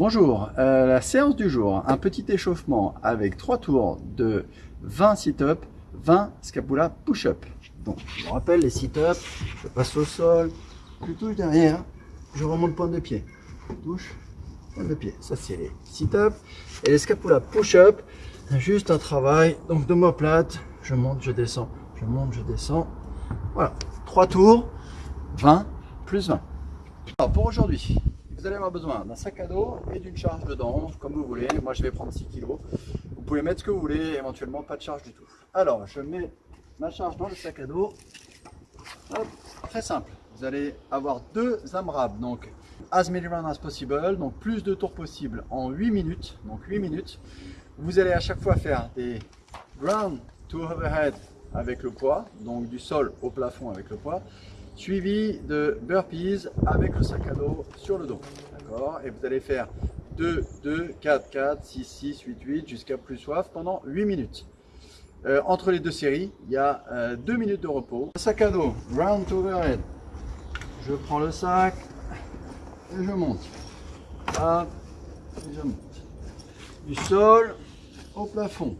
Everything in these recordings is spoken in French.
Bonjour, euh, la séance du jour, un petit échauffement avec trois tours de 20 sit-up, 20 scapula push-up. Donc, je vous rappelle les sit-up, je passe au sol, je touche derrière, je remonte point de pied, touche, point de pied. Ça c'est les sit-up et les scapula push-up, juste un travail donc de plate, je monte, je descends, je monte, je descends. Voilà, trois tours, 20 plus 20. Alors pour aujourd'hui, vous allez avoir besoin d'un sac à dos et d'une charge dedans, comme vous voulez. Moi, je vais prendre 6 kg. Vous pouvez mettre ce que vous voulez, éventuellement pas de charge du tout. Alors, je mets ma charge dans le sac à dos. très simple. Vous allez avoir deux AMRAP, donc as many rounds as possible, donc plus de tours possible en 8 minutes. Donc 8 minutes. Vous allez à chaque fois faire des ground to overhead avec le poids, donc du sol au plafond avec le poids, suivi de burpees avec le sac à dos sur le dos. D'accord Et vous allez faire 2, 2, 4, 4, 6, 6, 8, 8 jusqu'à plus soif pendant 8 minutes. Euh, entre les deux séries, il y a 2 euh, minutes de repos. Sac à dos, round overhead. Je prends le sac et je monte. Hop, et je monte. Du sol au plafond.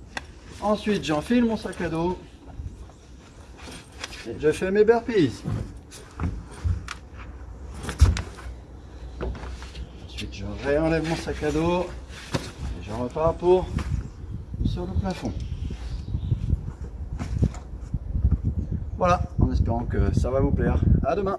Ensuite, j'enfile mon sac à dos. Et je fais mes burpees. Je réenlève mon sac à dos et je repars pour sur le plafond. Voilà, en espérant que ça va vous plaire. À demain